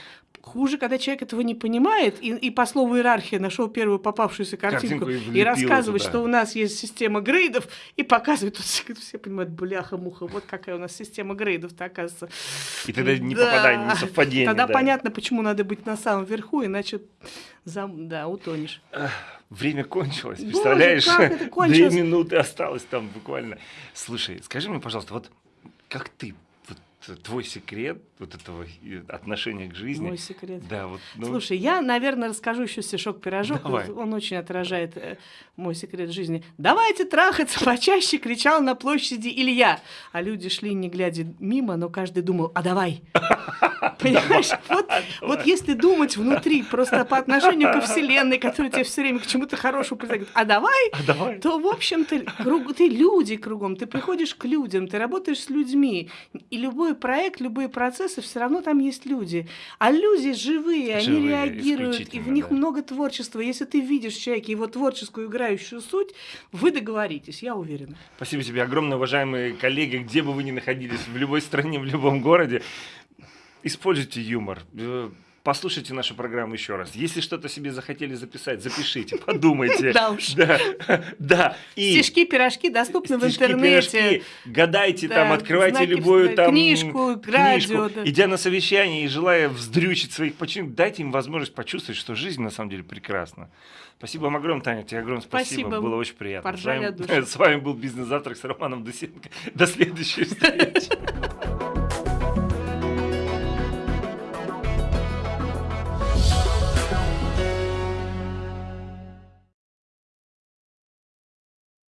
S2: Хуже, когда человек этого не понимает и, и по слову иерархия нашел первую попавшуюся картинку, картинку и, и рассказывает, туда. что у нас есть система грейдов, и показывает, тут все, все понимают, бляха-муха, вот какая у нас система грейдов-то оказывается.
S1: И тогда не да. попадание, не совпадение.
S2: Тогда
S1: да.
S2: понятно, почему надо быть на самом верху, иначе зам, да, утонешь.
S1: Время кончилось, представляешь? Боже, Две минуты осталось там буквально. Слушай, скажи мне, пожалуйста, вот как ты твой секрет вот этого отношения к жизни.
S2: Мой секрет.
S1: Да, вот.
S2: Ну... Слушай, я, наверное, расскажу еще стишок пирожок. Давай. Он очень отражает э, мой секрет жизни. Давайте трахаться почаще, кричал на площади Илья. А люди шли, не глядя мимо, но каждый думал, а давай. Понимаешь? Вот, вот если думать внутри, просто по отношению ко Вселенной, которая тебе все время к чему-то хорошему предлагает, а давай,
S1: а давай.
S2: то, в общем-то, круг, ты люди кругом, ты приходишь к людям, ты работаешь с людьми, и любой проект, любые процессы, все равно там есть люди. А люди живые, живые они реагируют, и в них да. много творчества. Если ты видишь в человеке его творческую играющую суть, вы договоритесь, я уверена.
S1: Спасибо тебе огромное, уважаемые коллеги, где бы вы ни находились, в любой стране, в любом городе. Используйте юмор. Послушайте нашу программу еще раз. Если что-то себе захотели записать, запишите, подумайте.
S2: Да уж.
S1: Да, да.
S2: Стишки, пирожки доступны в интернете.
S1: Гадайте там, открывайте любую там
S2: книжку, радио.
S1: Идя на совещание и желая вздрючить своих подчиненных, дайте им возможность почувствовать, что жизнь на самом деле прекрасна. Спасибо вам огромное, Таня. Тебе огромное спасибо. спасибо. Было очень приятно. С вами, с вами был «Бизнес-завтрак» с Романом Дусенко. До следующей встречи.